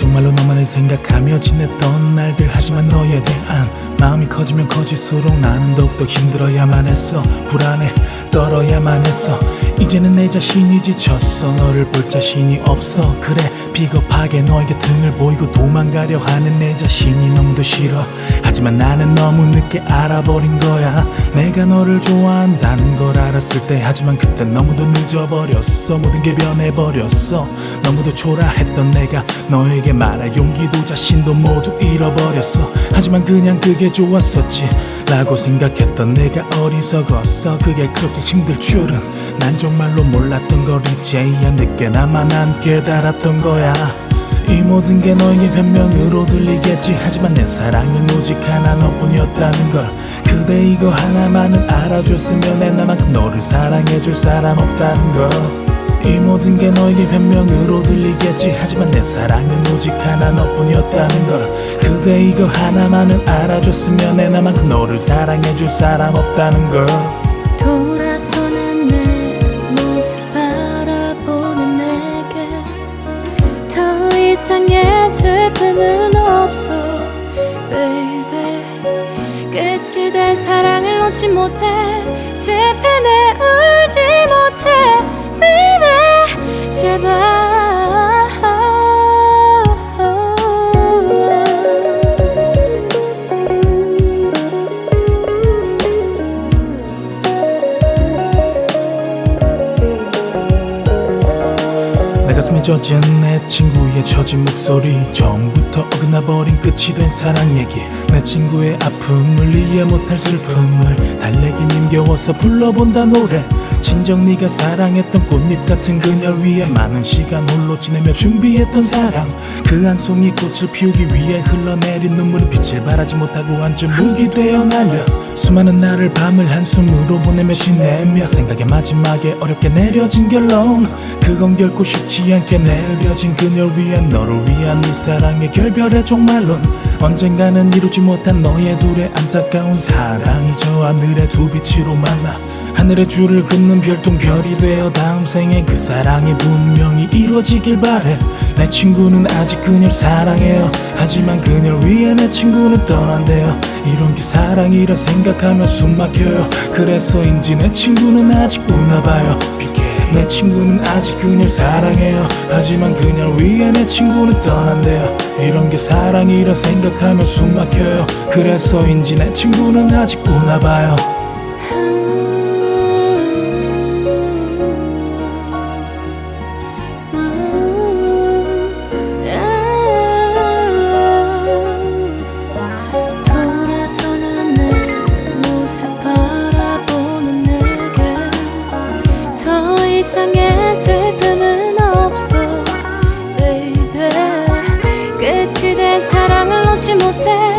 정말로 너만을 생각하며 지냈던 날들. 하지만 너에 대한 마음이 커지면 커질수록 나는 더욱더 힘들어야만 했어. 불안해 떨어야만 했어. 이제는 내 자신이 지쳤어. 너를 볼 자신이 없어. 그래 비겁하게 너에게 등을 보이고 도망가려 하는 내 자신이 너무도 싫어 하지만 나는 너무 늦게 알아버린 거야. 내가 너를 좋아한다는 걸 알았을 때 하지만 그때 너무도 늦어버렸어. 모든 게 변해버렸어. 너무도 초라했던 내가 너에게 말할 용기도 자신도 모두 잃어버렸어. 하지만 그냥 그게 좋았었지 라고 생각했던 내가 어리석었어. 그게 그렇게 힘들 줄은 난 정말로 몰랐던 걸 이제야 늦게나마 난 깨달았던 거야 이 모든 게 너에게 변명으로 들리겠지. 하지만 내 사랑은 오직 하나 너뿐이었다는 걸. 그대 이거 하나만은 알아줬으면 내 나만큼 너를 사랑해줄 사람 없다는 걸. 이 모든 게 너에게 변명으로 들리겠지. 하지만 내 사랑은 오직 하나 너뿐이었다는 걸. 그대 이거 하나만은 알아줬으면 내 나만큼 너를 사랑해줄 사람 없다는 걸 사랑을 놓지 못해 슬픔에 울지 못해 젖은 내 친구의 처진 목소리 처음부터 어긋나버린 끝이 된 사랑 얘기. 내 친구의 아픔을 이해 못할 슬픔을 달래긴 힘겨워서 불러본다 노래 진정 네가 사랑했던 꽃잎 같은 그녀 위에 많은 시간 홀로 지내며 준비했던 사랑. 그 한 송이 꽃을 피우기 위해 흘러내린 눈물은 빛을 발하지 못하고 한줌 흙이 되어 날려 수많은 날을 밤을 한숨으로 보내며 지내며 생각의 마지막에 어렵게 내려진 결론. 그건 결코 쉽지 않게 내려진 그녀를 위한 너를 위한 이 사랑의 결별의 종말론. 언젠가는 이루지 못한 너의 둘의 안타까운 사랑이 저 하늘의 두 빛으로 만나 하늘의 줄을 긋는 별똥별이 되어 다음 생에 그 사랑이 분명히 이루어지길 바래. 내 친구는 아직 그녀를 사랑해요. 하지만 그녀를 위해 내 친구는 떠난대요. 이런 게 사랑이라 생각하면 숨 막혀요. 그래서인지 내 친구는 아직 우나봐요. 내 친구는 아직 그녀를 사랑해요. 하지만 그녀를 위해 내 친구는 떠난대요. 이런 게 사랑이라 생각하면 숨 막혀요. 그래서인지 내 친구는 아직 우나봐요 곁에